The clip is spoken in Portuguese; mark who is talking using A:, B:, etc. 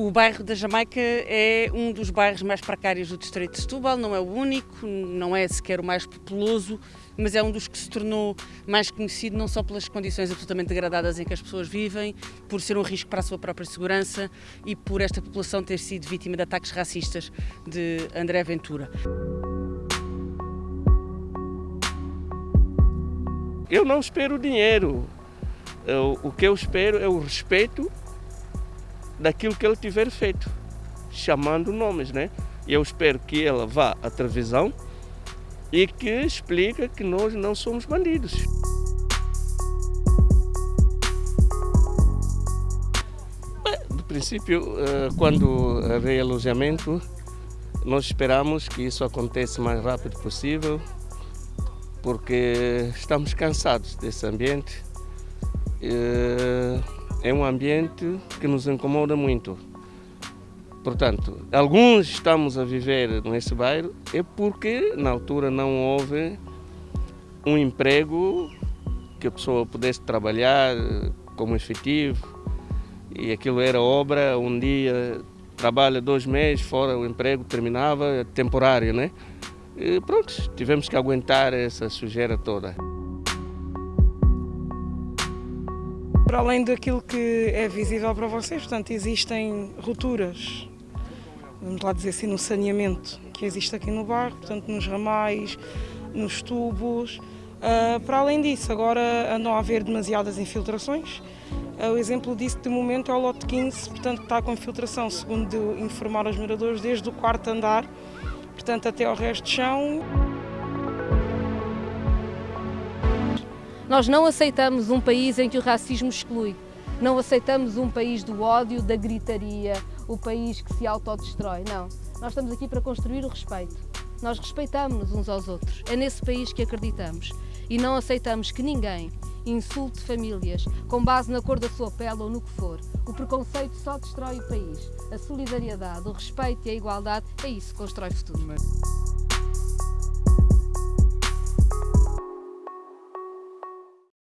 A: O bairro da Jamaica é um dos bairros mais precários do distrito de Setúbal, não é o único, não é sequer o mais populoso, mas é um dos que se tornou mais conhecido não só pelas condições absolutamente degradadas em que as pessoas vivem, por ser um risco para a sua própria segurança e por esta população ter sido vítima de ataques racistas de André Ventura.
B: Eu não espero dinheiro. O que eu espero é o respeito daquilo que ele tiver feito, chamando nomes, né? E eu espero que ela vá à televisão e que explique que nós não somos bandidos. No princípio, eh, quando haver alojamento, nós esperamos que isso aconteça o mais rápido possível, porque estamos cansados desse ambiente. Eh, é um ambiente que nos incomoda muito. Portanto, alguns estamos a viver nesse bairro é porque na altura não houve um emprego que a pessoa pudesse trabalhar como efetivo e aquilo era obra, um dia trabalha dois meses, fora o emprego terminava, é temporário, né? E pronto, tivemos que aguentar essa sujeira toda.
C: Para além daquilo que é visível para vocês, portanto, existem rupturas, vamos lá dizer assim, no saneamento que existe aqui no bairro, portanto, nos ramais, nos tubos. Uh, para além disso, agora andam a haver demasiadas infiltrações. Uh, o exemplo disso, de momento, é o lote 15, portanto, está com infiltração, segundo informar os moradores, desde o quarto andar, portanto, até ao resto de chão.
D: Nós não aceitamos um país em que o racismo exclui. Não aceitamos um país do ódio, da gritaria, o país que se autodestrói. Não. Nós estamos aqui para construir o respeito. Nós respeitamos-nos uns aos outros. É nesse país que acreditamos. E não aceitamos que ninguém insulte famílias com base na cor da sua pele ou no que for. O preconceito só destrói o país. A solidariedade, o respeito e a igualdade é isso que constrói o futuro.